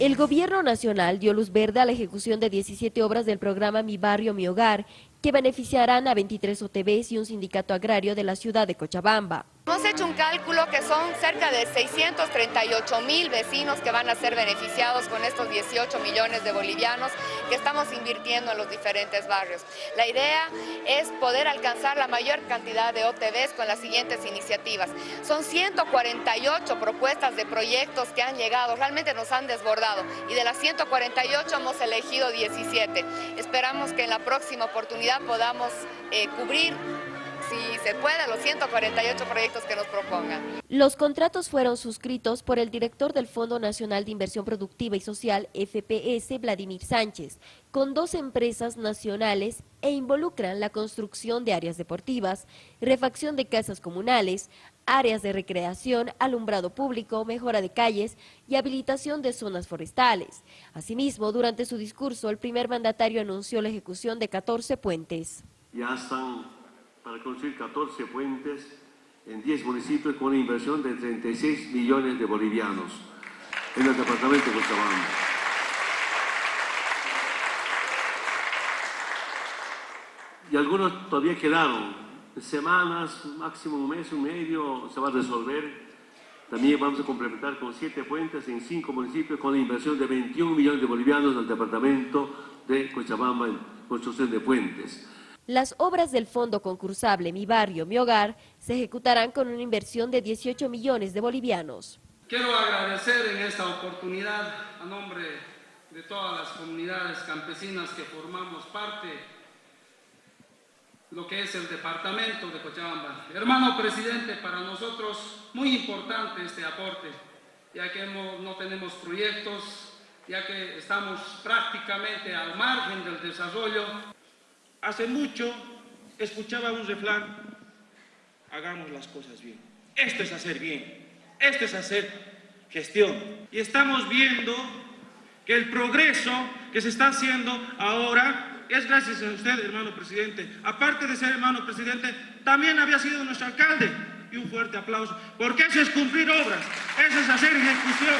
El Gobierno Nacional dio luz verde a la ejecución de 17 obras del programa Mi Barrio, Mi Hogar, que beneficiarán a 23 OTBs y un sindicato agrario de la ciudad de Cochabamba. Hemos hecho un cálculo que son cerca de 638 mil vecinos que van a ser beneficiados con estos 18 millones de bolivianos que estamos invirtiendo en los diferentes barrios. La idea es poder alcanzar la mayor cantidad de OTBs con las siguientes iniciativas. Son 148 propuestas de proyectos que han llegado, realmente nos han desbordado y de las 148 hemos elegido 17. Esperamos que en la próxima oportunidad podamos eh, cubrir se puede, los 148 proyectos que nos propongan. Los contratos fueron suscritos por el director del Fondo Nacional de Inversión Productiva y Social, FPS, Vladimir Sánchez, con dos empresas nacionales e involucran la construcción de áreas deportivas, refacción de casas comunales, áreas de recreación, alumbrado público, mejora de calles y habilitación de zonas forestales. Asimismo, durante su discurso, el primer mandatario anunció la ejecución de 14 puentes. Ya están para construir 14 puentes en 10 municipios con una inversión de 36 millones de bolivianos en el departamento de Cochabamba. Y algunos todavía quedaron. Semanas, máximo un mes, un medio, se va a resolver. También vamos a complementar con siete puentes en cinco municipios con una inversión de 21 millones de bolivianos en el departamento de Cochabamba en construcción de puentes. Las obras del fondo concursable Mi Barrio, Mi Hogar se ejecutarán con una inversión de 18 millones de bolivianos. Quiero agradecer en esta oportunidad a nombre de todas las comunidades campesinas que formamos parte lo que es el departamento de Cochabamba. Hermano presidente, para nosotros muy importante este aporte, ya que no tenemos proyectos, ya que estamos prácticamente al margen del desarrollo Hace mucho escuchaba un refrán, hagamos las cosas bien. Esto es hacer bien, esto es hacer gestión. Y estamos viendo que el progreso que se está haciendo ahora es gracias a usted, hermano presidente. Aparte de ser hermano presidente, también había sido nuestro alcalde. Y un fuerte aplauso, porque eso es cumplir obras, eso es hacer ejecución.